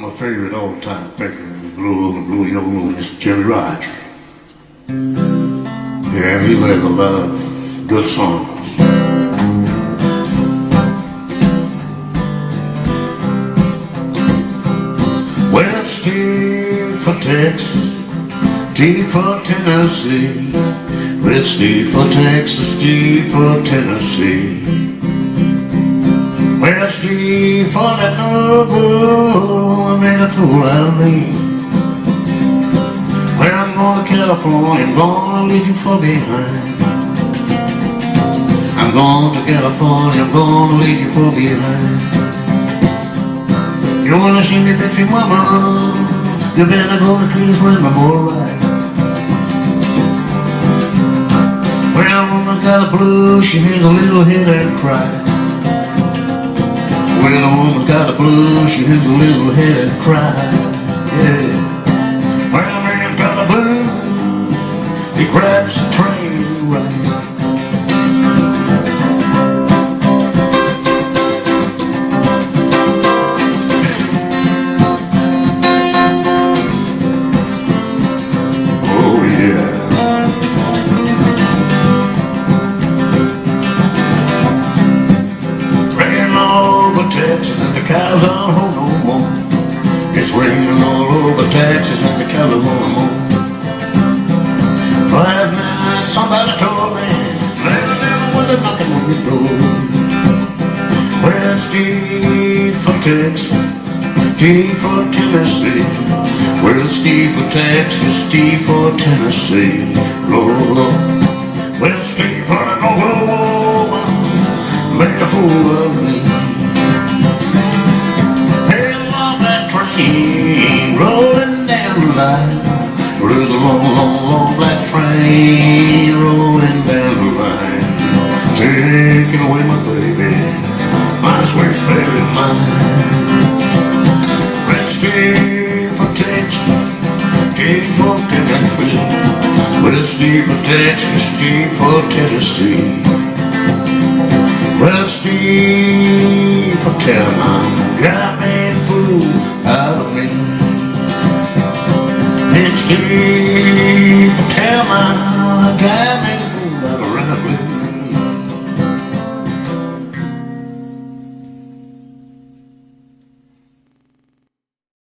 My favorite all-time picker, Blue, Blue Yodel, is Jimmie Rodgers. Yeah, he plays a lot of good songs. Well, for Texas, T for Tennessee. Well, Steve for Texas, T for Tennessee. Well, Steve for that noble made a fool out of me. Well, I'm going to California, I'm going to leave you for behind. I'm going to California, I'm going to leave you for behind. You wanna see me bitchy mama You better go to treat us right, boy, right Well, woman's got a blues She hears a little headache cry Well, a woman's got a blues She hears a little headache cry Yeah. Well, a man's got a blues. He grabs the train Texas and the cows aren't home no more. It's raining all over Texas and the cows no more. Last night somebody told me there's a little window knocking on your door. Well, Steve for Texas, T for Tennessee. Well, Steve for Texas, T for Tennessee. Lord, Lord. Well, Steve for the woman made a fool of me. There's a long, long, long black train rolling down the line. Taking away my baby, my sweet baby mine. Stay for Texas, stay for Tennessee. Stay for Texas, stay for Tennessee. Steve, for telling got me sleep. Tell my God,